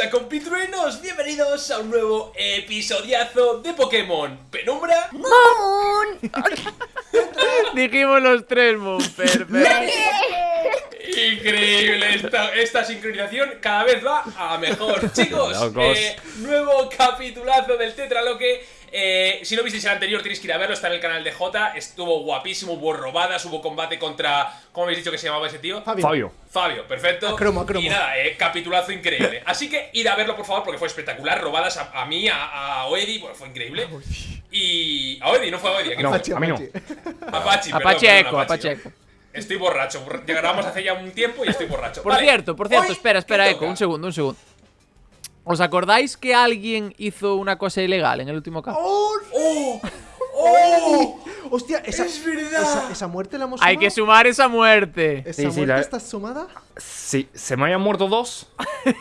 ¿Qué pasa compitruenos? Bienvenidos a un nuevo episodiazo de Pokémon Penumbra ¡Moon! Dijimos los tres, Moon. Perfecto. Increíble, esta, esta sincronización cada vez va a mejor Chicos, eh, nuevo capitulazo del Tetraloque eh, Si no visteis el anterior tenéis que ir a verlo, está en el canal de J Estuvo guapísimo, hubo robadas, hubo combate contra... ¿Cómo habéis dicho que se llamaba ese tío? Fabio. Fabio. Fabio, perfecto. Y nada, eh, capitulazo increíble. Así que id a verlo, por favor, porque fue espectacular. Robadas a, a mí, a, a Oedi, bueno, fue increíble. Y. A Oedi, no fue a Oedi, No. Apache, a mí no. Apache. Apache, perdón, Apache perdón, Eco, Apache Eco. Estoy borracho. borra- Grabamos hace ya un tiempo y estoy borracho. Por Vale, cierto, por cierto, hoy, espera, espera, ¿qué Eco, un segundo, un segundo. ¿Os acordáis que alguien hizo una cosa ilegal en el último caso? ¡Oh! ¡Oh! ¡Oh! Hostia, esa, ¡Es verdad! esa, esa muerte la hemos Hay que sumado? sumar esa muerte. ¿Esa Sí, sí, muerte la- está sumada? Sí, se me habían muerto dos.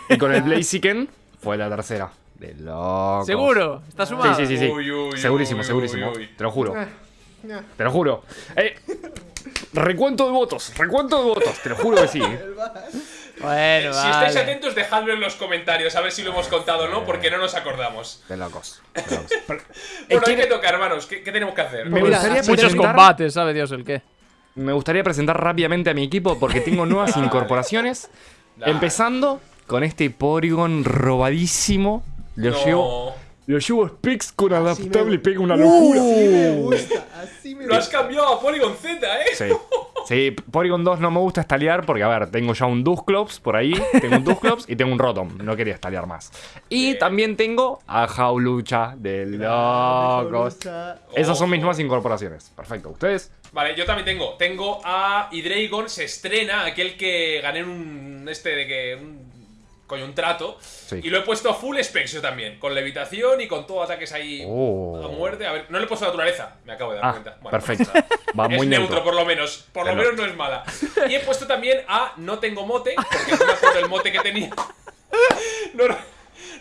Y con el Blaziken fue la tercera. De locos. ¿Seguro? ¿Está sumado? Sí, sí, sí. sí. Uy, uy, segurísimo, uy, segurísimo. uy, uy. Te lo juro. Eh, eh. Te lo juro. Eh, recuento de votos. Recuento de votos. Te lo juro que sí. Bueno, Si estáis vale. atentos, dejadlo en los comentarios a ver si lo hemos contado o no, porque no nos acordamos. De locos. De locos. Bueno, hay ¿quiere- que tocar, hermanos. ¿Qué, qué tenemos que hacer? Me gustaría Muchos presentar- combates, sabe Dios el qué. Me gustaría presentar rápidamente a mi equipo porque tengo nuevas Dale. incorporaciones. Dale. Empezando con este Porygon robadísimo. Lo No. llevo. Lo llevo Specs con adaptable y pega una locura. Así me gusta, así me Lo has cambiado a Polygon Z, ¿eh? Sí. Sí, Porygon 2 no me gusta estalear porque, a ver, tengo ya un Dusclops por ahí, tengo un Dusclops y tengo un Rotom. No quería estalear más. Y Bien. también tengo a Jaulucha de locos. Esas son mis nuevas incorporaciones. Perfecto. ¿Ustedes? Vale, yo también tengo. Tengo a Hydreigon, se estrena, aquel que gané un. Este de que. Un, coño, un trato. Sí. Y lo he puesto a full specs yo también. Con levitación y con todo ataques ahí Oh. a muerte. A ver, no le he puesto naturaleza, me acabo de dar Ah, cuenta. Bueno, perfecto. pues. Va es muy neutro, neutro. por lo menos. Por lo menos no es mala. Y he puesto también a No tengo mote, porque no me acuerdo el mote que tenía. No, no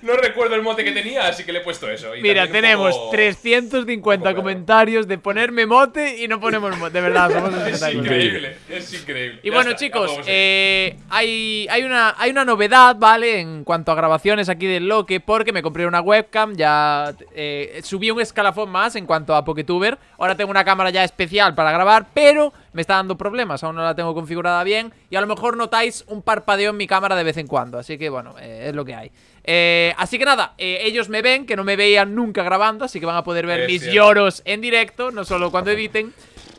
recuerdo el mote que tenía, así que le he puesto eso. Y Mira, tenemos poco- 350 un poco comentarios de ponerme mote y no ponemos mote. De verdad, somos Es increíble, es increíble. Y Ya bueno, está, chicos, eh, hay, hay, una, hay una novedad, ¿vale? En cuanto a grabaciones aquí del Loque, porque me compré una webcam, ya eh, subí un escalafón más en cuanto a Poketuber. Ahora tengo una cámara ya especial para grabar, pero me está dando problemas, aún no la tengo configurada bien. Y a lo mejor notáis un parpadeo en mi cámara de vez en cuando, así que bueno, eh, es lo que hay. Eh, así que nada, eh, ellos me ven, que no me veían nunca grabando, así que van a poder ver Es mis cierto. lloros en directo, no solo cuando editen.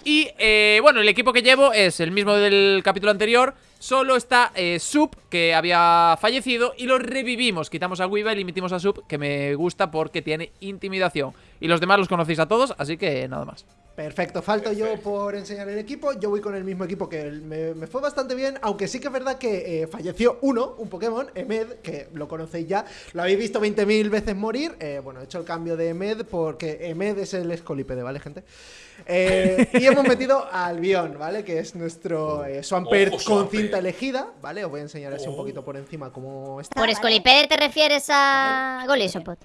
Y eh, bueno, el equipo que llevo es el mismo del capítulo anterior. Solo está Sub, que había fallecido, y lo revivimos. Quitamos a Weevil y metimos a Sub, que me gusta porque tiene intimidación. Y los demás los conocéis a todos, así que nada más. Perfecto, falto yo por enseñar el equipo. Yo voy con el mismo equipo que me, me fue bastante bien, aunque sí que es verdad que eh, falleció uno, un Pokémon, Emed, que lo conocéis ya. Lo habéis visto 20.000 veces morir. Eh, bueno, he hecho el cambio de Emed porque Emed es el escolípede, ¿vale, gente? Eh, y hemos metido a Albion, ¿vale? Que es nuestro eh, Swampert Ojo, con cinta elegida, ¿vale? Os voy a enseñar así un Oh. poquito por encima cómo está. ¿Por Escolipede te refieres a Golisopod?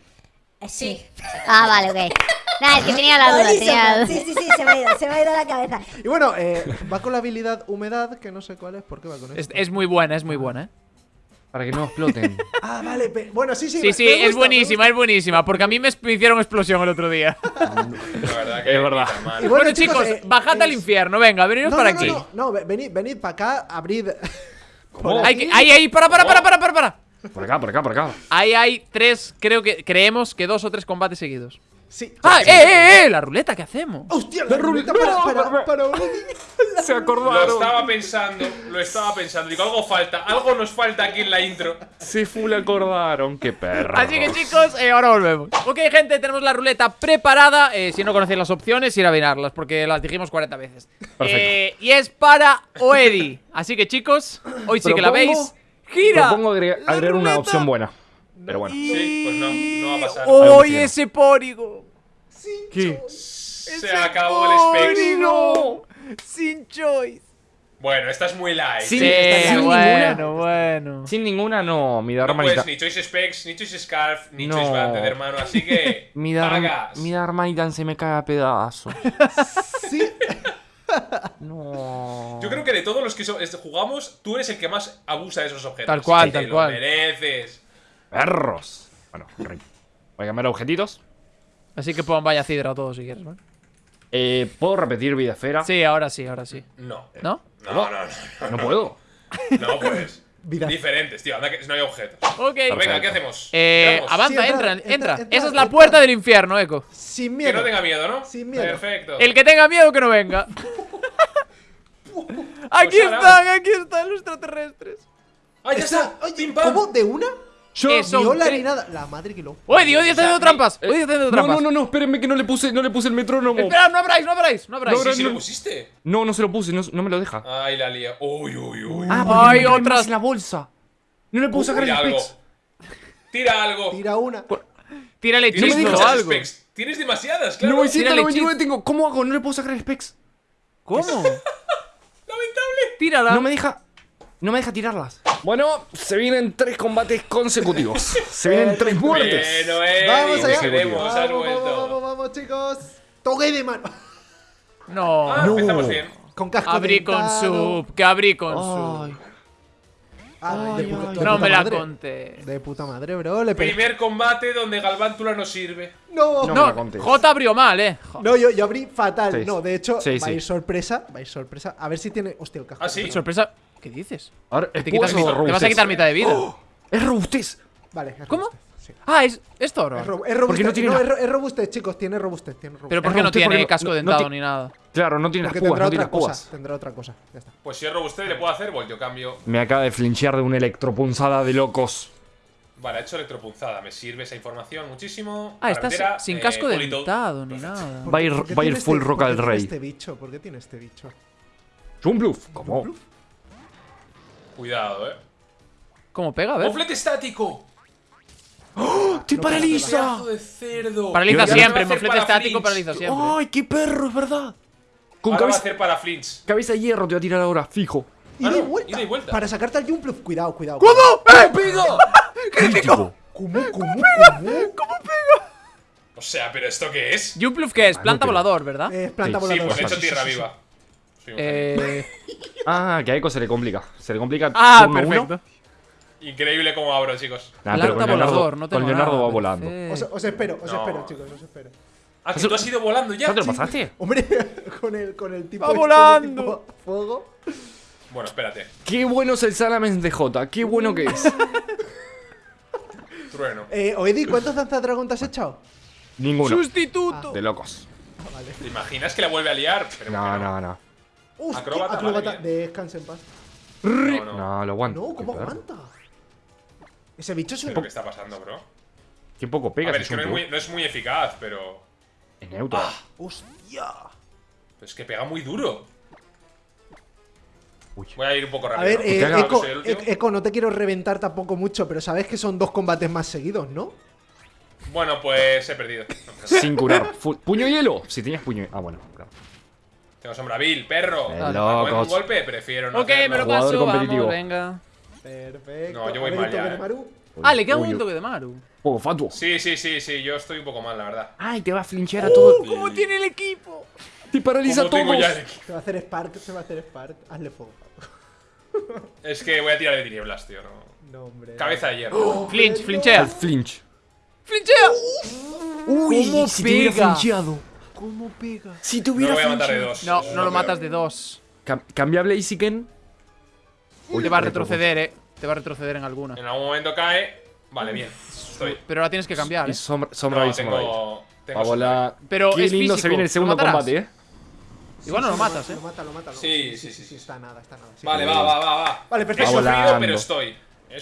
Sí. Ah, vale, ok. Nada, es que tenía la duda, tenía la duda. Sí, sí, sí, se me ha ido, se me ha ido la cabeza. Y bueno, eh, va con la habilidad humedad, que no sé cuál es, ¿por qué va con Es, esto? es muy buena, es muy buena, ¿eh? Para que no exploten. Ah, vale, bueno, sí, sí. Sí, sí, es gusta, me buenísima, es buenísima. Porque a mí me, hicieron explosión el otro día. La verdad que Es verdad. Bueno, bueno, chicos, eh, bajad al es- infierno, venga, veniros No, para no, aquí. No, no, no, venid, venid para acá, abrid. ¿Cómo? Hay que- ahí, ahí, para, para, para, para, para, para. Por acá, por acá, por acá. Ahí hay tres, creo que, creemos que dos o tres combates seguidos. Sí. ¡Ah, eh, eh, eh! La ruleta, ¿qué hacemos? ¡Hostia, la ruleta para, para, para, Se Lo acordaron. estaba pensando, lo estaba pensando. Digo, algo falta, algo nos falta aquí en la intro. Se full acordaron. Qué perro. Así que chicos, eh, ahora volvemos. Ok, gente, tenemos la ruleta preparada. Eh, si no conocéis las opciones, ir a mirarlas, porque las dijimos 40 veces. Eh, y es para Oedi. Así que chicos, hoy sí que la veis. ¡Gira! Propongo agregar, agregar una opción buena. Pero bueno. Sí, pues no, no va a pasar. ¡Hoy Algo ese pórigo! ¿Qué? Se acabó el specs. ¡Pórigo! Sin choice. Bueno, esta es muy light. Sí, sin bueno, ninguna. bueno. Sin ninguna, no. Mi No hermanita. puedes ni Choice Specs, ni Choice Scarf, ni No. Choice Banded, hermano. Así que. Mi, dar- pagas. mi hermanita se me cae a pedazos. Sí. No. Yo creo que de todos los que este, jugamos, tú eres el que más abusa de esos objetos. Tal cual, Te tal lo cual. mereces. Perros. Bueno, rip. Voy a cambiar objetitos. Así que pon vaya cidra o todo si quieres, ¿vale? Eh, ¿Puedo repetir vida esfera? Sí, ahora sí, ahora sí. No. ¿No? No, no, no. No puedo. No, pues. Vida. Diferentes, tío. Anda que no hay objetos. Ok. Venga, ¿qué hacemos? Eh, avanza, Sí, entra, entra, entra, entra, Esa es la entra. puerta del infierno, Eco. Sin Que miedo. no tenga miedo, ¿no? Sin miedo. Perfecto. El que tenga miedo que no venga. aquí ahora- están, aquí están los extraterrestres. ¡Ah, ya Está- está! ¿Cómo? ¿De una? Yo. Eh, son Viola ni nada. La madre que lo. Oye, Dios, está haciendo trampas. Oye, está haciendo No, trampas. no, no, no, espérenme que no le puse, no le puse el metrónomo. Espera, no abráis, no abráis, no abráis. Sí, sí, no. lo pusiste. No, no se lo puse, no, no me lo deja. Ay, la lía. Uy, uy, uy. Ah, no más en la bolsa. No le puedo sacar el Tira algo. specs. Tira algo. Tira una. Tírale Tienes hechizo o algo. specs. Tienes demasiadas, claro. 999 tengo. ¿Cómo hago? No le puedo sacar el specs. ¿Cómo? Lamentable. Tírala. No me deja. No me deja tirarlas. Bueno, se vienen tres combates consecutivos. se vienen tres muertes. Bueno, eh. Vamos allá. Vamos, vamos, vamos, vamos, chicos. Toque de mano. No. Ah, empezamos bien. Con casco Abrí con sub, que abrí con Ay. sub. De Ay, puta- ay, de No me la madre. conté. De puta madre, bro. Le. Primer combate donde Galvántula no sirve. No. No. no. me la No, conté. J abrió mal, eh. Jo- yo, yo abrí fatal. Seis. No, de hecho, Seis, va a ir sí. sorpresa. Va a ir sorpresa. A ver si tiene. Hostia, el casco. ¿Ah, sí? Sorpresa. ¿Qué dices? Ahora, Te, ¿es quitas puedo mi- o te vas a robustez? quitar mitad de vida. Es robustez. Vale. es ¿Cómo? robustez, sí. Ah, es, es toro. Es, ro- es robustez. no tiene no, la- es, ro- es robustez, chicos. Tiene robustez. Tiene robustez. Pero ¿por qué no robustez tiene no- casco dentado ni nada? Claro, no tiene Porque las púas, tendrá no tiene otra las cosa. Tendrá otra cosa. Ya está. Pues si es robuste le puedo hacer voltio cambio. Me acaba de flinchear de una electropunzada de locos. Vale, ha hecho electropunzada. Me sirve esa información muchísimo. Ah, está Carretera, sin eh, casco polito. dentado ni nada. ¿Por Va a ir- va a ir tiene full este- Roca por qué del tiene Rey. este bicho? ¿Por qué tiene este bicho? ¿Cómo? Cuidado, eh. ¿Cómo pega? A ver. ¡Moflete estático! ¡Te ¡Pedazo de cerdo! Paraliza siempre, va moflete para estático flinch. paraliza siempre. ¡Ay, qué perro, es verdad! Con Ahora va a cabeza, hacer para flinch. cabeza de hierro te voy a tirar ahora, fijo. Ida Ah, y no, vuelta. ida y vuelta. Para sacarte al Jumpluff. Cuidado, cuidado. ¿Cómo? ¡Eh! ¡Pega! ¡Crítico! ¿Cómo, cómo, cómo? O sea, ¿pero esto qué es? Jumpluff, ¿qué es? Ah, no, Planta pero- volador, ¿verdad? Es planta Sí, Sí, pues he hecho tierra sí, sí, sí. viva. Eh. Ah, que a Eco se le complica. Se le complica. Ah, uno. perfecto. Increíble cómo abro, chicos. Nah, pero Planta con Leonardo, volador, no tengo con Leonardo nada, va volando. perfecto. Os, os espero, os No. espero, chicos, os espero. Ah, que tú has ido volando ya. ¿Ya te lo pasaste? Hombre, con el, con el tipo. Va este de volando. tipo Fuego. Bueno, espérate. Qué bueno es el Salamence de J, qué bueno que es. Trueno. Eh, Oedi, ¿cuántos danzadragón te has echado? Ninguno. Sustituto. De locos. ¿Te imaginas que la vuelve a liar? Pero No, no, no. Hostia, Acróbata, acróbata. Descansa en paz. No, no. No, lo aguanto. No, Qué ¿cómo aguanta? Ese bicho es ¿Qué un. es lo que está pasando, bro? Qué poco A pega ver, ese es que no es, muy, no es muy eficaz, pero. Es neutro. ¡Hostia! pero es que pega muy duro. Uy. Voy a ir un poco A rápido. ver, ¿no? eh, Eco, no te quiero reventar tampoco mucho, pero sabes que son dos combates más seguidos, ¿no? Bueno, pues he perdido. Sin curar. ¿Puño hielo? Si tenías puño Ah, bueno, claro. Tengo sombra vil, perro. Me locos. un golpe, prefiero no Ok, me hacerlo. lo Jugador paso, competitivo. vamos, venga. Perfecto. No, yo voy mal ya, de eh. Maru. Ah, le queda un Uy, toque de Maru. Poco fatuo. Sí, sí, sí, sí, yo estoy un poco mal, la verdad. Ay, te va a flinchear a todo. ¿Cómo tiene el equipo? Te paraliza tengo ya el equipo. Se va a hacer Spark, se va a hacer Spark. Hazle fuego. Es que voy a tirar de tinieblas, tío. No. No, hombre. Cabeza de hierro. Flinch, Al flinchea. flinch. ¡Flinchea! Uy, ¿Cómo si te hubiera pega? flincheado. ¿Cómo pega? Si te No lo voy a matar de dos. No, no lo matas de dos. Cam- Cambia Blaziken. Te va a retroceder, eh. Te va a retroceder en alguna. En algún momento cae. Vale, bien. Estoy. Pero la tienes que cambiar, eh. sombra, sombra No, y sombra. tengo. Tengo Va a volar. Pero Qué es lindo físico, se viene el ¿lo segundo combate, eh. Igual no lo matas, eh. Lo mata, lo mata. Sí, sí, sí, sí. Está nada, está nada. Vale, va, va, va, va. Vale, perfecto. Sufrido, pero estoy.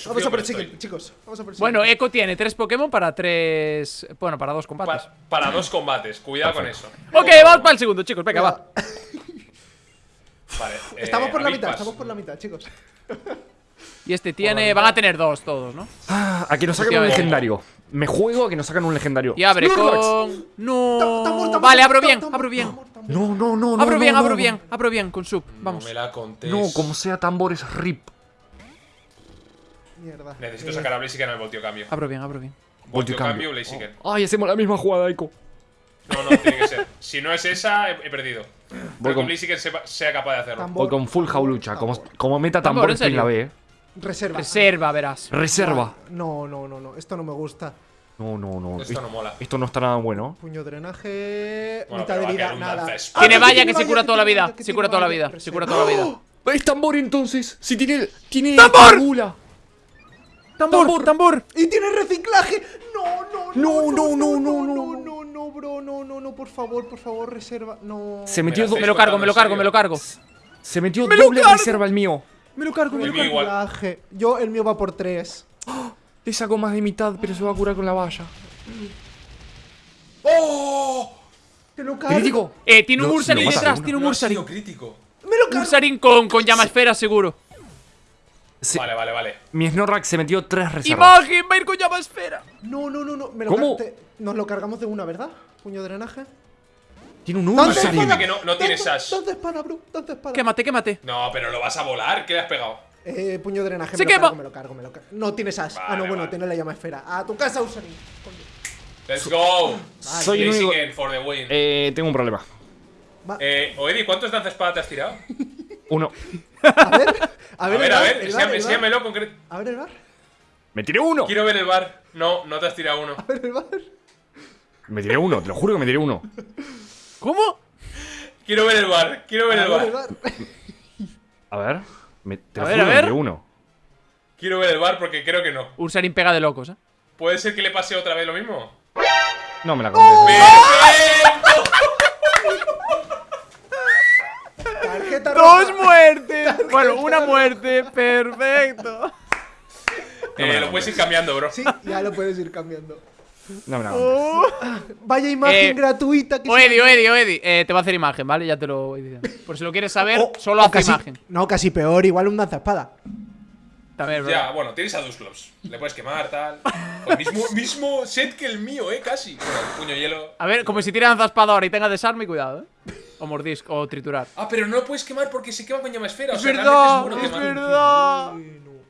Vamos a por el siguiente, estoy. chicos. Vamos a por el Bueno. Echo tiene tres Pokémon para tres. Bueno, para dos combates. Pa- para dos combates, cuidado con eso. Ok, vamos para el segundo, chicos. Venga, va. Vale. eh, Estamos por la mitad, estamos por la mitad, chicos. Y este tiene. Van a tener dos todos, ¿no? Ah, a que nos sacan un legendario. Me juego a que nos sacan un legendario. Y abre con. No. Vale, abro bien, abro bien. No, no, no, no. Abro bien, no, abro no. bien, abro bien con sub. No Vamos. me la contés. No, como sea tambores, rip. Mierda. Necesito Eh, sacar a Blaziken al voltio cambio. Abro bien, abro bien. Voltio cambio. cambio, Blaziken. Ay, hacemos la misma jugada, Eiko. No, no, tiene que ser. Si no es esa, he, he perdido. Creo con- Blaziken sepa- sea capaz de hacerlo. tambor, Voy con full jaulucha. Como, como meta Tambor, tambor ¿en la? B, eh. Reserva. Reserva, verás. Reserva. No, no, no, no. Esto no me gusta. No, no, no. Esto no mola. Esto no está nada bueno. Puño drenaje. Bueno, mitad de vida, nada. Ah, Tiene que valla que se cura toda la vida. Se cura toda la vida. Se cura toda la vida. Es tambor entonces. Si tiene. Tiene. ¡Tambor! ¡Tambor! ¡Tambor! ¡Y tiene reciclaje! No, no, No, no, no, no, no, no, no, no, no, bro, no, no, no, por favor, por favor, reserva. No. Se metió. Me lo cargo, me lo cargo, me lo cargo. Se metió ¡Me lo doble reserva el mío. Me lo cargo, me lo cargo. Yo, el mío va por tres. Le saco más de mitad, pero se va a curar con la valla. ¡Oh! Te lo cargo. Crítico. Eh, tiene un Ursaring detrás, tiene un Ursaring. crítico. Me lo cargo. Ursaring con, con llama esfera, seguro. Se- Vale, vale, vale. Mi Snorlax se metió tres reservas. ¡Imagen! Va a ir con llama esfera. No, no, no, no. Me lo ¿Cómo? te- Nos lo cargamos de una, ¿verdad? Puño drenaje. Tiene un ¡Danza Ursaring. espada! que no- no tiene ¡Danza- sash. ¡Danza espada, bro! ¡Danza espada! Quémate, quémate. No, pero lo vas a volar. ¿Qué le has pegado? Eh, puño drenaje. ¡Se me lo quema! cargo, me lo cargo, me lo cargo. No tienes as. ah, Vale, no, bueno, vale. tiene la llama esfera. A tu casa, Usarin. Let's go. Soy el único. Blaziken for the win. Eh, tengo un problema. Eh, Oedi, ¿cuántos danza espada te has tirado? Uno. A ver, a A ver, ver, a ver, el bar, enséñame- el bar. enséñamelo concreto. A ver el bar. Me tiré uno. Quiero ver el bar. No, no te has tirado uno. A ver el bar. Me tiré uno, te lo juro que me tiré uno. ¿Cómo? Quiero ver el bar. Quiero ver A el ver el bar. A ver. Me, te A lo ver, juro a que me ver. tiré uno. Quiero ver el bar porque creo que no. Ursaring pega de locos, ¿eh? ¿Puede ser que le pase otra vez lo mismo? No me la conté. ¡Perfecto! Tarjeta ¡Dos roja. muertes! Bueno, una muerte. Perfecto. Eh, lo puedes ir cambiando, bro. Sí, ya lo puedes ir cambiando. No me la conté. Vaya imagen Eh, gratuita que Oedi, Oedi, Oedi. Eh, te va a hacer imagen, ¿vale? Ya te lo voy diciendo. Por si lo quieres saber, O- solo o hace casi- imagen. No, casi peor, igual un danza espada. También, Ya, ¿verdad? bueno, tienes a Dusclops. Le puedes quemar, tal. Pues mismo, mismo set que el mío, eh, casi. Bueno, puño hielo. A ver, como si tira espada ahora y tenga desarme, cuidado, ¿eh? O mordisc, o triturar. Ah, pero no lo puedes quemar porque se quema con llama esfera. o Es sea, verdad, es es verdad.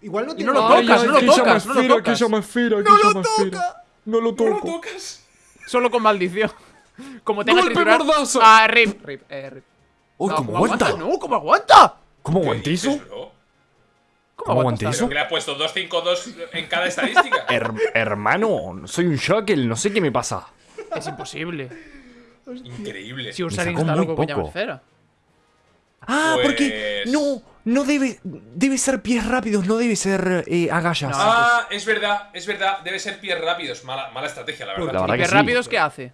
Igual no Y tiene no lo tocas, no lo tocas, no lo tocas. esfera, ¡No lo toca! No lo ¿No lo tocas? Solo con maldición. Como tenga ¡Golpe triturar. mordazo! Ah, rip. Rip, eh, rip. Uy, No, ¿cómo aguanta? No, ¿cómo aguanta? ¿Cómo ¿Qué aguanté dices, eso? ¿Cómo aguanta? eso? ¿Pero que le has puesto 252 en cada estadística? Her- hermano, soy un shackle, no sé qué me pasa. Es imposible. Increíble. Si Ursaring sacó está muy loco con llama poco. esfera. Ah, Pues- porque no, no debe, debe ser pies rápidos, no debe ser eh, agallas. No. Ah, es verdad, es verdad. Debe ser pies rápidos. Mala, mala estrategia, la verdad. La verdad ¿Y que qué sí. rápidos qué hace?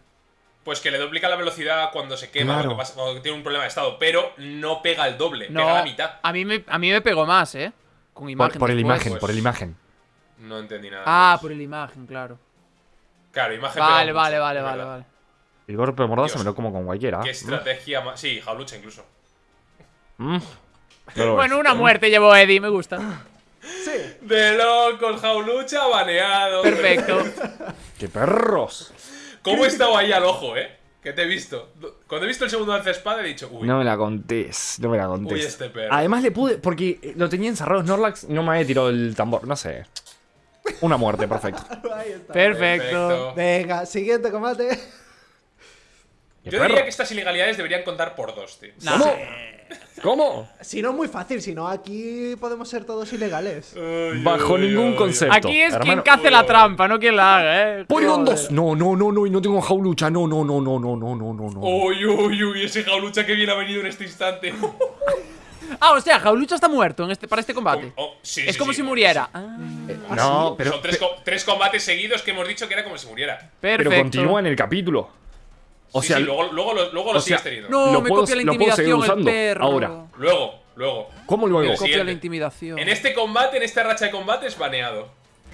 Pues que le duplica la velocidad cuando se quema, Claro. pasa, cuando tiene un problema de estado. Pero no pega el doble, No, pega la mitad. a mí me, a mí me pegó más, ¿eh? Con Por, imagen. por el imagen, pues. por el imagen. No entendí nada. Ah, por el imagen, claro. Claro, imagen Vale, pega vale, mucho, vale, vale, vale. El golpe de mordaza Dios. me lo como con cualquiera. Qué estrategia más. Sí, jaulucha incluso. Mm. Pero Bueno, una muerte llevó Eddie, me gusta. De locos, jaulucha, baneado. Perfecto. ¡Qué perros! ¿Cómo he estado ahí al ojo, eh? Que te he visto. Cuando he visto el segundo lance espada he dicho, uy. No me la contés, no me la contés. Uy, este perro. Además le pude, porque eh, lo tenía encerrado Snorlax, no me había tirado el tambor, no sé. Una muerte, perfecto. Ahí está. Perfecto. Venga, siguiente combate. Yo perro? diría que estas ilegalidades deberían contar por dos, tío. ¿Cómo? ¿Cómo? Si no, muy fácil. Si no, aquí podemos ser todos ilegales. Ay, Bajo ay, ningún ay, concepto. Aquí es quien cace la trampa, no quien la haga, ¿eh? Porygon 2. No, no, no, no. Y no tengo jaulucha. No, no, no, no, no, no, no, no. Uy, uy, uy. Ese jaulucha que bien ha venido en este instante. Ah, o sea, Jaulucha está muerto en este, para este combate. Oh, oh sí, es sí, como sí, si muriera. Ah, eh, no, pero. Son tres, co tres, combates seguidos que hemos dicho que era como si muriera. Perfecto. Pero continúa en el capítulo. O Sí, sea, sí, luego, luego, lo- luego lo o sea, sigues teniendo. No, Lo me puedo- copia la intimidación el perro. ahora. Luego, luego. ¿cómo luego? Pero Copia la intimidación. En este combate, en esta racha de combates, baneado.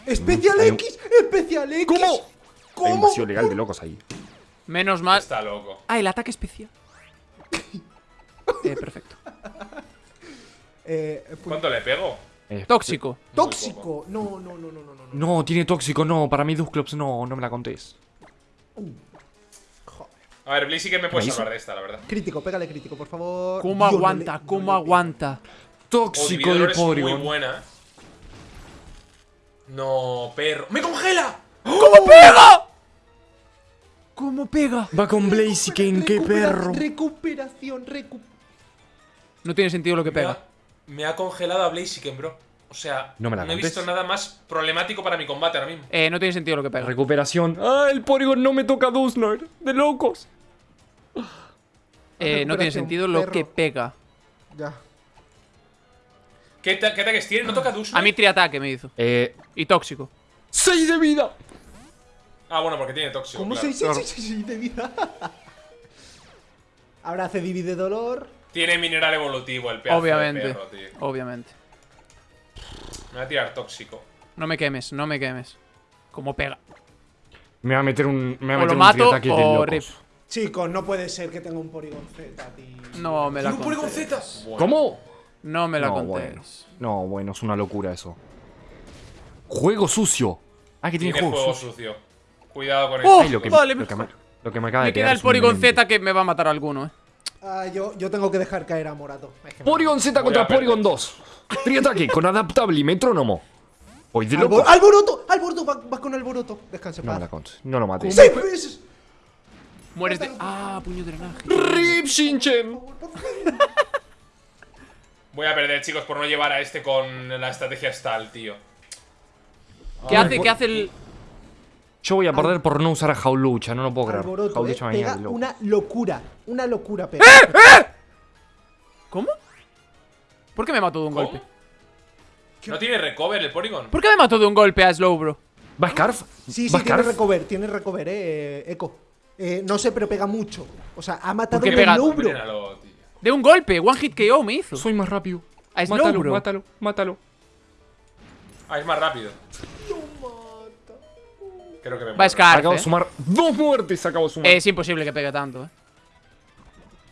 ¡Especial Hay X! ¡Especial X! ¿Cómo? Hay un ¿Cómo? vacío legal de locos ahí. Menos mal. Está loco. Ah, el ataque especial. eh, perfecto. Eh, pu- ¿Cuánto le pego? Eh, Tóxico. tóxico. No, no, no, no, no, no. No, tiene tóxico, no. Para mí Dusclops no, no me la contés. A ver, Blaze sí que me puede ¿Me hizo? salvar de esta, la verdad. Crítico, pégale crítico, por favor. ¿Cómo aguanta? le- no ¿Cómo aguanta? Tóxico de es muy Porygon. buena. No, perro. ¡Me congela! ¿Cómo pega? ¿Cómo pega? Va con Blaziken, qué perro. Recuperación, recu... No tiene sentido lo que Me pega. ha, me ha congelado a Blaziken, bro. O sea, No me la he visto nada más problemático para mi combate ahora mismo. Eh, no tiene sentido lo que pega. Recuperación. ¡Ah, el Porygon no me toca Dusnoir! ¡De locos! Eh, no tiene sentido lo perro. que pega. Ya. ¿Qué, qué ataques tiene? ¿No toca Dusnoir? A mí triataque me hizo. Eh. Y tóxico. ¡6 de vida! Ah, bueno, porque tiene tóxico. ¿Cómo claro. 6, 6, 6, 6 de vida? Ahora hace divide dolor. Tiene mineral evolutivo el pedazo Obviamente. de perro, tío. Obviamente. Me va a tirar tóxico. No me quemes, no me quemes. Como pega. Me va a meter un. Me va a O meter lo un mato o rip. Chicos, no puede ser que tenga un Porygon Z, tío. No me la ¿Tiene un Porygon contés. Z? Bueno. ¿Cómo? No me la no, bueno. No, bueno, es una locura eso. Juego sucio. Ah, que tiene, Tiene juego, juego sucio. sucio. Cuidado con ¡Oh! eso. Lo que, Vale, lo que me, lo que me acaba Me de queda el Porygon. Z que me va a matar alguno, eh. Ah, yo, yo tengo que dejar caer a Morato. Es que Porygon Z contra. Porygon 2. Triataque con adaptable y metrónomo. Hoy de Albor- locos. ¡Alboroto! ¡Alboroto! Va, va con Alboroto. Descanse, No me paz. la contes. No lo maté. ¡Sí! pues! Mueres de. Ah, puño de drenaje. RIP Shinchen. Voy a perder, chicos, por no llevar a este con la estrategia Stall, tío. ¿Qué hace? ¿Qué hace el.? Yo voy a perder por no usar a Jaulucha, no lo puedo creer. Alboroto, eh, Jaulucha pega loco. una locura. Una locura pega. ¿Cómo? ¿Por qué me mató de un ¿Cómo? golpe? ¿No tiene recover el Porygon? ¿Por qué me mató de un golpe a Slowbro? ¿Va Scarf? Sí, ¿Va sí, tiene recover, tiene recover, eh, Echo. Eh, no sé, pero pega mucho. O sea, ha matado un. De un golpe, one hit KO me hizo. Soy más rápido. A Mátalo, Slowbro. mátalo, mátalo. Ah, es más rápido. Creo que me Va muero. Scarf. Acabo de eh. sumar dos muertes, acabo de sumar. Es imposible que pegue tanto, eh.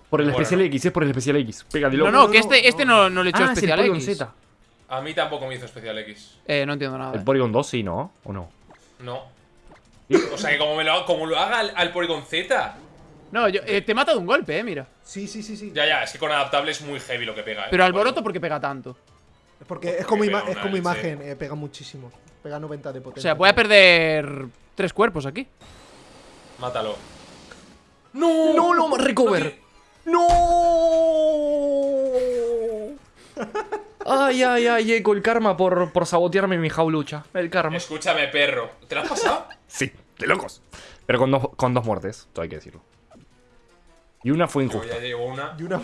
por el bueno. especial X, es por el especial X. Pega de No, loco. no, no, que este, este no, no le echó ah, es el especial X. Z. A mí tampoco me hizo especial X. Eh, no entiendo nada. El eh. Porygon 2 sí, ¿no? ¿O no? No. O sea que como, me lo, como lo haga al, al Porygon Z. No, yo, eh, te mata de un golpe, eh, mira. Sí, sí, sí, sí. Ya, ya, es que con adaptable es muy heavy lo que pega, eh. Pero Alboroto, ¿por qué pega tanto? Porque es como, Que ima- pega es como imagen, eh, pega muchísimo. Pega 90 de O potencia. sea, voy a perder tres cuerpos aquí. Mátalo. ¡No! ¡No, no, recover! ¡No! Ay, ay, ay, Eco, el karma por, por sabotearme mi jaulucha. El karma. Escúchame, perro. ¿Te lo has pasado? Sí, de locos. Pero con dos, con dos muertes, todo hay que decirlo. Y una fue Yo injusta. ya una. Y una...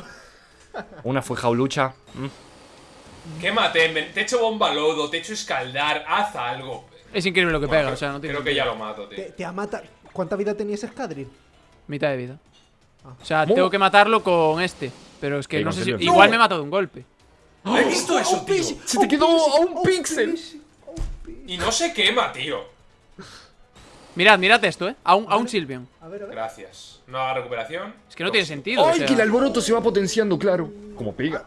Una fue jaulucha. mm. ¿Qué maté? Me- Te echo bomba lodo, te echo escaldar, haz algo. Es increíble lo que Bueno, pega, creo- o sea, no tiene Creo que ya lo mato, tío. Te, te ha matado. ¿Cuánta vida tenía ese Scadril? Mitad de vida. Ah. O sea, ¿Cómo? tengo que matarlo con este. Pero es que no sé si. Igual ¡No! me mató de un golpe. ¿He visto eso, tío? Se te quedó a un píxel. Y no se quema, tío. Mirad, mirad esto, eh. A un, a un Silvian. A ver, a ver. Gracias. No haga recuperación. Es que no tiene sentido. o Ay, sea. que el alboroto se va potenciando, claro. Como pega.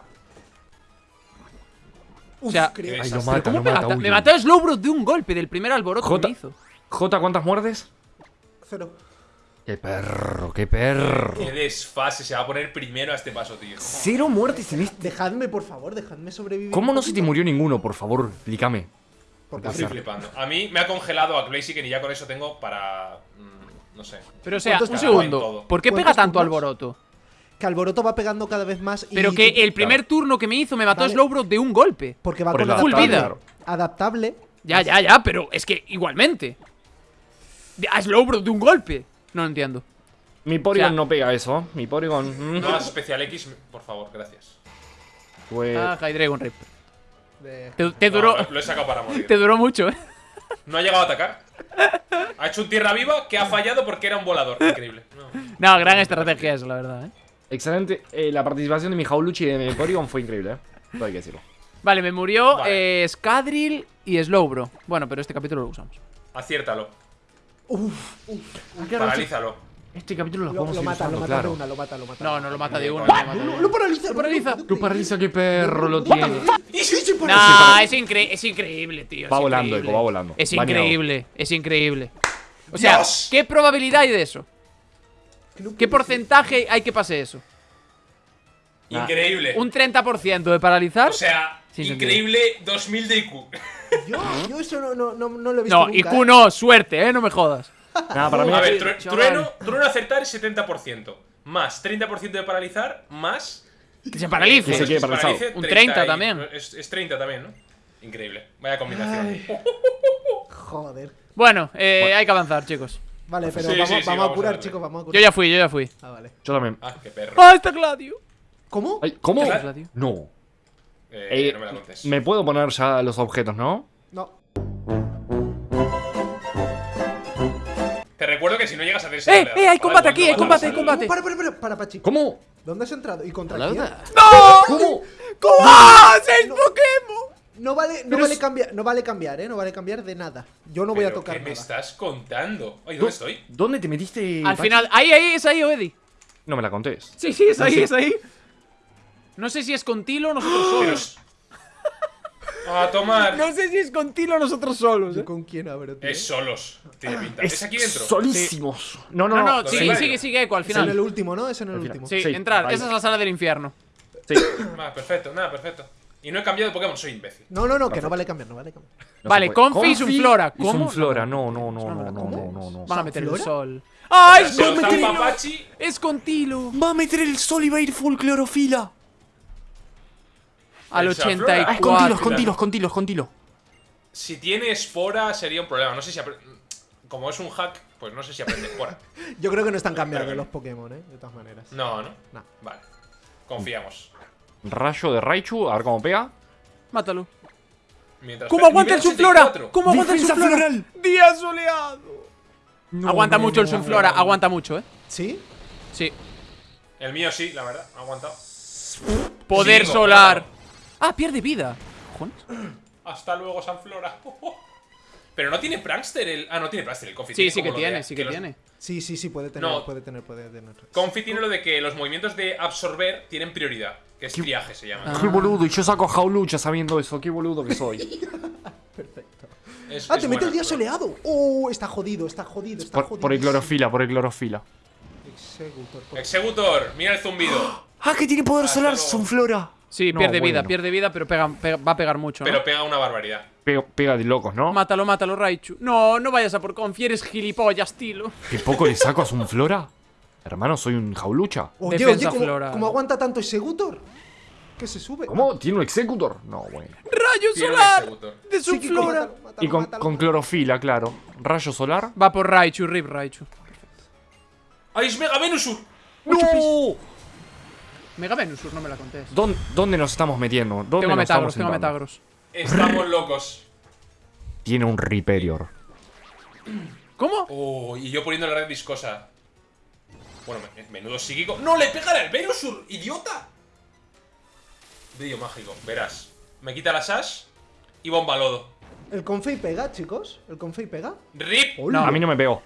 Uf, o sea, Ay, lo mata, ¿Cómo lo me mata. mata? uy. Me mató Slowbro de un golpe del primer alboroto que me hizo. Jota, ¿cuántas muertes? Cero. Qué perro, qué perro. Qué desfase. Se va a poner primero a este paso, tío. Cero muertes en este. Dejadme, por favor, dejadme sobrevivir. ¿Cómo no se te murió ninguno, por favor? Explícame. Porque Estoy flipando. A mí me ha congelado a Blaziken y ya con eso tengo para. mm, no sé. Pero o sea, ¿Cuántos un segundo. ¿Por qué pega ¿Cuántos tanto turnos? alboroto? Que Alboroto va pegando cada vez más. y Pero que el primer turno que me hizo me mató Vale. Slowbro de un golpe. Porque va Por con el Full adaptable. vida. Adaptable. Ya, ya, ya, pero es que igualmente. De- A Slowbro de un golpe. No lo entiendo. Mi Porygon O sea- no pega eso. Mi Porygon. mm, No hagas especial X, por favor, gracias. fue- Ah, Hydreigon Rip. De- Te, te No, duró. lo he sacado para morir. Te duró mucho, eh. No ha llegado a atacar. Ha hecho un tierra viva que ha fallado porque era un volador. Increíble. No. No, gran estrategia eso, la verdad, eh. Excelente. Eh, la participación de mi Jauluchi y de mi Porygon fue increíble, ¿eh? Todo hay que decirlo. Vale, me murió Vale. eh, Scadril y Slowbro. Bueno, pero este capítulo lo usamos. Aciértalo. Uf, Paralízalo. Este capítulo lo lo, podemos lo ir mata, lo mata de claro. una, lo mata, lo mata. No, no lo mata de no lo de Lo, lo paraliza, Lo paraliza. Lo paraliza, qué perro lo tiene. No, es, incre- es increíble, tío. Va volando, increíble. Eco, va volando. Es Bañado. increíble, es increíble. O sea, Dios. ¿qué probabilidad hay de eso? ¿Qué porcentaje hay que pase eso? Increíble. ¿Un 30% de paralizar? O sea, increíble 2000 de IQ. Yo, yo eso no, no, no, no lo he visto no, nunca, IQ ¿eh? no, suerte, eh, no me jodas. Nada, para mí. A ver, tru- trueno, trueno acertar es 70%. Más 30% de paralizar, más. Que se paralice. Que se paralizado. paralice, Un 30 30 y- también. Es, es 30 también, ¿no? Increíble. Vaya combinación. Joder. Bueno, eh, hay que avanzar, chicos. Vale, pero Sí, vamos, sí, sí, vamos a vamos a curar, darle. chicos, vamos a Yo curar. ya fui, yo ya fui. Ah, vale. Yo también. Ah, qué perro. ¡Ah, está Gladio! ¿Cómo? Ay, ¿Cómo? ¿Qué Gladio. No. Eh, Eh, no me la contes. me puedo poner ya los objetos, ¿no? No. Te recuerdo que si no llegas a hacer ese ¡Eh, eh, hay combate aquí, hay combate, hay combate. Para, para, para, para, Pachi. ¿Cómo? ¿Dónde has entrado? ¿Y contra quién? ¡No! ¿Cómo? ¿Cómo? ¡Ah! ¡Seis Pokémon! No vale, no vale es- cambiar, no vale cambiar, eh, no vale cambiar de nada. Yo no voy a ¿Pero tocar ¿Qué me estás contando? Oye, ¿Dó- ¿dónde estoy? ¿Dónde te metiste? Al final, ahí, ahí, es ahí, Oedi. No me la contés. Sí, sí, es ahí, es ahí. No sé si es con Tilo o nosotros solos. es- A tomar. No sé si es con Tilo o nosotros solos. ¿Yo eh. con quién abro, tío? Es solos. Tiene pinta. ¿Es, aquí dentro? Solísimos. No, no, No, no. no, sí, sigue, sí. sigue, sigue, Eco, al Es en el final. último, ¿no? Es en el Al final. último. Sí, Sí, entrar. ahí. Esa es la sala del infierno. Sí. Ah, perfecto, nada, perfecto. Y no he cambiado de Pokémon, soy imbécil. No, no, no, que no vale cambiar, no vale cambiar. No Vale. Confi y Sunflora. ¿Cómo? Sunflora, no, no, no, No, no, no, no, no, no, no. Van a meter el sol. ¡Ay, lo Tilo! zampa Pachi. Es con Tilo. Va a meter el sol y va a ir full clorofila. Al El Sunflora. Ah, es 84. con tilos, con tilos, con tilos, con tilos. Si tiene espora sería un problema. No sé si. Como es un hack, pues no sé si aprende espora. Yo creo que no están cambiando que los Pokémon, eh, de todas maneras. No, ¿no? No. Vale. Confiamos. Rayo de Raichu, a ver cómo pega. Mátalo. Mientras ¿Cómo aguanta el Sunflora? 84. ¿Cómo aguanta el Sunflora? Día soleado. aguanta no, mucho el Sunflora, no, no. aguanta mucho, eh. ¿Sí? Sí. El mío sí, la verdad. Ha aguantado. Poder Sí, solar. claro. Ah, pierde vida. Cojones. Hasta luego, Sanflora. Pero no tiene Prankster el. Ah, no tiene Prankster el Confi. Sí, sí que de- tiene, sí que tiene. Sí, sí, sí, puede tener, No. puede tener, puede tener. Confi tiene lo de que los movimientos de absorber tienen prioridad. Que es triaje, se llama. Qué boludo, y yo saco Jaulucha sabiendo eso, qué boludo que soy. Perfecto. Es- Ah, es te mete el día soleado. Oh, está jodido, está jodido, está Por, jodido. por el clorofila, por el clorofila. Executor, por- Executor, mira el zumbido. Ah, que tiene poder solar, Sunflora. Sí, No, pierde vida, pierde vida, pero pega, pega- va a pegar mucho, ¿no? Pero pega una barbaridad. Pega, pega de locos, ¿no? Mátalo, mátalo, Raichu. No, no vayas a por Confi, eres gilipollas, Tilo. ¿Qué poco le saco a Sunflora? Hermano, soy un jaulucha. Oye, Defensa oye, ¿cómo, aguanta tanto Executor? Que se sube. ¿Cómo? ¿Tiene un Executor? No, bueno. ¡Rayo Tiene solar! De mátalo, mátalo, Y con, clorofila, claro. Rayo solar. Va por Raichu, Rip Raichu. ¡Ay, es Mega Venusur! ¡No! Mega Venusur, no me la contés. ¿Dónde, dónde nos estamos metiendo? ¿Dónde Tengo nos Metagros, estamos tengo sentando? Metagros. Estamos locos. Tiene un Riperior. ¿Cómo? Oh, y yo poniendo la red viscosa. Bueno, me- menudo psíquico. ¡No le pegan al Venusur! ¡Idiota! Brillo mágico, verás. Me quita la Sash y bomba lodo. ¿El Confei pega, chicos? ¿El Confei pega? ¡Rip! Hola. A mí no me pegó.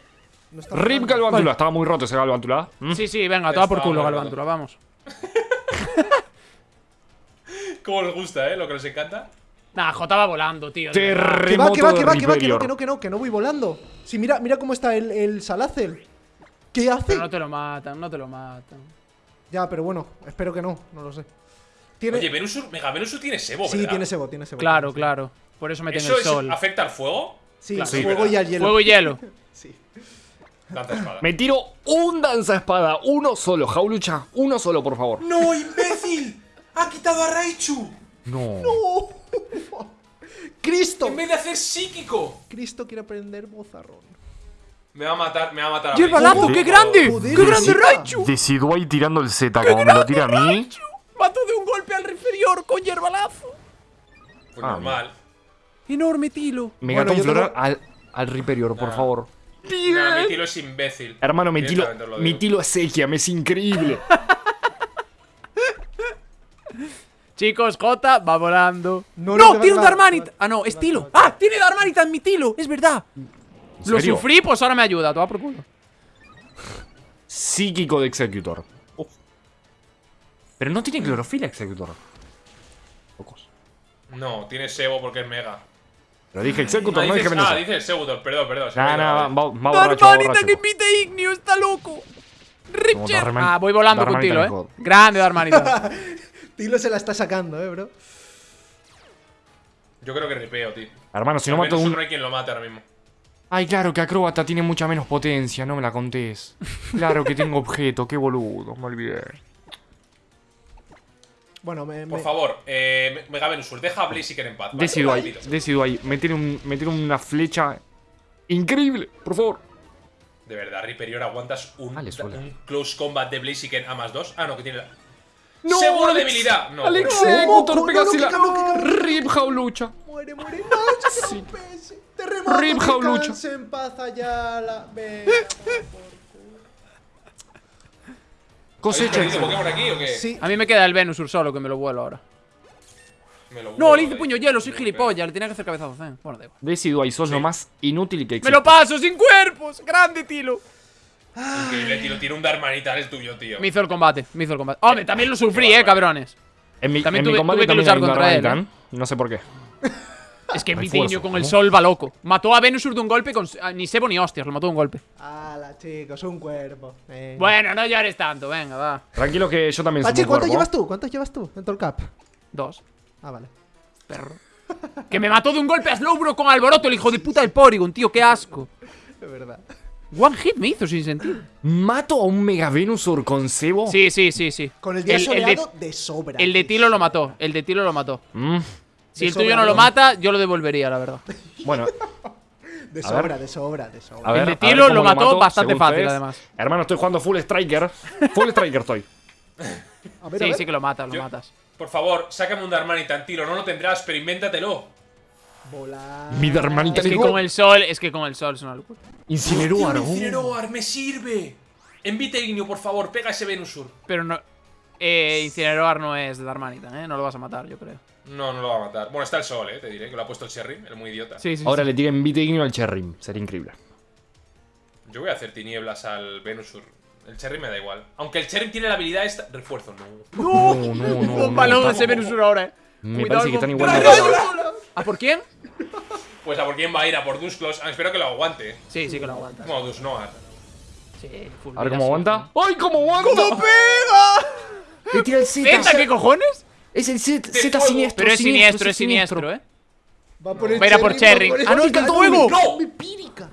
No Rip pegando. Galvántula. Estaba muy roto ese Galvántula. ¿Mm? Sí, sí, venga, toma por culo, mal, Galvántula, vamos. Cómo les gusta, ¿eh? Lo que les encanta. Nah, J va volando, tío. Que va, Terremoto que va, que va, que va, que no, que no, que no, que no voy volando. Sí, mira, mira cómo está el, el Salazel. ¿Qué hace? Pero no te lo matan, no te lo matan. Ya, pero bueno, espero que no, no lo sé. Tiene... Oye, Venusur, Mega Venusur tiene Sebo, sí, ¿verdad? tiene sebo, tiene sebo. Claro, tiene claro. Por eso meten ¿Eso el sol. afecta al fuego? Sí, Claro. sí, Sí, fuego ¿verdad? y al hielo. Fuego y hielo. Sí. Danza espada. Me tiro un danza espada. Uno solo, Jaulucha. Uno solo, por favor. ¡No, imbécil! ¡Ha quitado a Raichu! No. ¡Cristo! En vez de hacer psíquico. Cristo quiere aprender bozarrón. Me va a matar, me va a matar a ¡Hierba Raichu. lazo, qué grande! Joder, ¡Qué grande. Raichu! Decido ahí tirando el Z. Como me lo tira a mí. Mató de un golpe al inferior con hierba lazo. Pues Ah, normal. Enorme tilo. Megatón yo floral tengo- al, al Riperior, por Nah. favor. Nah, mi tilo es imbécil. Hermano, mi tilo, Directamente os lo mi digo. tilo es Ekiam, es increíble. Chicos, J va volando. No, No, no, tiene un va- Ah, no, te es va- Tilo. te va- Ah, tiene Darmanita en mi Tilo, es verdad. ¿En Lo sufrí, pues ahora me ayuda. Toma por culo. Psíquico de Executor. Uf. Pero no tiene clorofila Executor. Pocos. No, tiene Sebo porque es Mega. Pero dije Executor, Ah, no dije dices, ah, dices Executor, perdón, perdón. Nah, nah, va, va Darmanita que invite Ignio, está loco. Ripcher. Ah, voy volando con Tilo, eh. Grande Darmanita. Tilo se la está sacando, eh, bro. Yo creo que ripeo, tío. Hermano, si no mato un... no hay quien lo mate ahora mismo. Ay, claro que Acróbata tiene mucha menos potencia, no me la contés. Claro que tengo objeto, qué boludo, me olvidé. Bueno, me. Por me- favor, eh, Mega Venusur, deja a Blaziken en paz. ¿vale? Decido ahí, Tranquilo. decido ahí. Me tiene, un, me tiene una flecha increíble, por favor. De verdad, Riperior, aguantas un, un close combat de Blaziken a más 2. Ah, no, que tiene la. No, ¡Seguro Alex- debilidad! No, Alex, motor no, no, Pegasila. Rip Jaulucha. Muere, muere. No, PS. Terremoto. Rip Jaulucha. en paz allá. La... Venga, ¿Habéis Cosecha. Pokémon aquí o qué? Sí. A mí me queda el Venusur solo, que me lo vuelo ahora. Me lo No, vuelo le hice ahí. puño hielo, soy Me gilipollas. Le tenía que hacer cabezazo. eh. Bueno, da igual. Ahí, sos lo más inútil que ¡Me existe. lo paso sin cuerpos! ¡Grande, Tilo! Increíble, tío. Tiene un Darmanitar el tuyo, tío. Me hizo el combate, me hizo el combate. Hombre, también lo sufrí, eh, cabrones. En mi, También en mi tuve- combate tuve que también luchar contra él, Darmanitan. No sé por qué. Es que Vitiño con el sol va loco. Mató a Venusur de un golpe con. ah, Ni Sebo ni hostias, lo mató de un golpe. Ala, chicos, un cuerpo. Venga. Bueno, no llores tanto, venga, va. Tranquilo que yo también soy Pachi, ¿cuántos llevas tú? ¿Cuántos llevas tú en todo el cap? Dos. Ah, vale. Perro. que me mató de un golpe a Slowbro con alboroto, el hijo de puta del Porygon, tío, qué asco. Es verdad. One hit me hizo sin sentido. ¿Mato a un Mega Venusur con cebo? Sí, sí, sí, sí. Con el día el, el soleado de, de, sobra. el de. Tilo lo mató. El de Tilo lo mató. Mm, Si De el tuyo no lo mata, yo lo devolvería, la verdad. Bueno, De sobra, de sobra, de sobra. a ver. de ver Tilo cómo lo mató mato, bastante fácil, ustedes. además. Hermano, estoy jugando Full Striker. Full Striker estoy. A ver, a Sí, ver. sí que lo matas, lo Yo- matas. Por favor, sácame un Darmanitan, tiro. No lo tendrás, pero invéntatelo. Volar. Mi Darmanita Es que con el sol, es que con el sol es una locura. A un Incineroar, me sirve. Envite Ignio, por favor, pega ese Venusur. Pero no. Eh, Incineroar no es de Darmanitan, eh. No lo vas a matar, yo creo. No, no lo va a matar. Bueno, está el sol, eh, te diré, que lo ha puesto el Cherry, el muy idiota. Sí, sí. Ahora sí. le tiren Vite Ignio al Cherry. Sería increíble. Yo voy a hacer tinieblas al Venusur. El Cherry me da igual. Aunque el Cherry tiene la habilidad esta. Refuerzo, no. No, no, no. Un no, balón de ese Venusur ahora, eh. Me Cuidado parece que están igual. ¿A por quién? Pues a por quién va a ir, a por Dusclos. Ah, espero que lo aguante. eh. Sí, sí que lo aguantas. Como Dusnoar. Sí, full A ver cómo aguanta. ¡Ay, cómo aguanta! ¡Cómo pega! Le tira el Z. ¿Zeta qué cojones? Es el Z, Z siniestro. Pero es siniestro, es siniestro, eh. Va por el Va a ir a por Cherry. Ah, no, el fuego. ¡No! Pírica.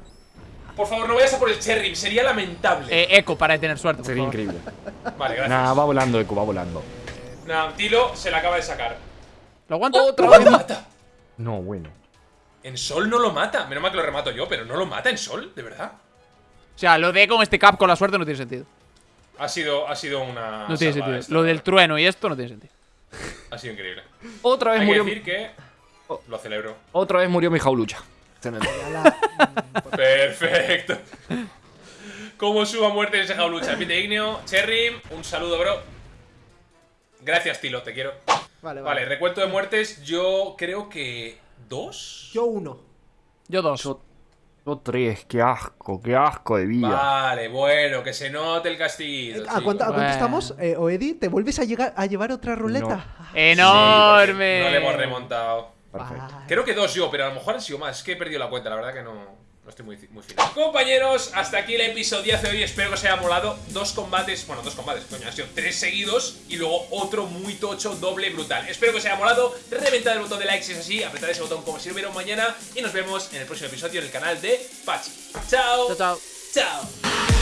Por favor, no vayas a por el Cherry, sería lamentable. Eh, Echo para tener suerte. por Sería favor. increíble. Vale, gracias. Nah, va volando, Eco, va volando. Nah, Tilo se la acaba de sacar. ¿Lo aguanta? ¡Otra vez mata! No, bueno. En Sol no lo mata. Menos mal que lo remato yo, pero no lo mata en Sol, de verdad. O sea, lo de con este cap con la suerte no tiene sentido. Ha sido, ha sido una. No tiene sentido. esta, Lo del trueno y esto no tiene sentido. Ha sido increíble. Otra vez Hay que murió. decir que. Lo celebro. Otra vez murió mi jaulucha. Perfecto. Como suba muerte ese jaulucha. Pite Igneo, Cherry, un saludo, bro. Gracias, Tilo, te quiero. Vale, vale. Vale, recuento de muertes, yo creo que. ¿Dos? Yo uno. Yo dos. Yo, yo tres, qué asco, qué asco de vida. Vale, bueno, que se note el castiguito. ¿A cuánto, a cuánto Bueno. estamos? Eh, Oedi, ¿te vuelves a, llegar, a llevar otra ruleta? ¡Enorme! No le hemos remontado. Perfecto. Vale. Creo que dos yo, pero a lo mejor han sido más. Es que he perdido la cuenta, la verdad que no, no estoy muy, muy fino. Compañeros, hasta aquí el episodio de hoy. Espero que os haya molado. Dos combates, bueno, dos combates, coño, han sido tres seguidos y luego otro muy tocho, doble, brutal. Espero que os haya molado. Reventad el botón de like si es así, apretad ese botón como si lo vieron mañana y nos vemos en el próximo episodio en el canal de Pachi. Chao. Chao, chao. Chao.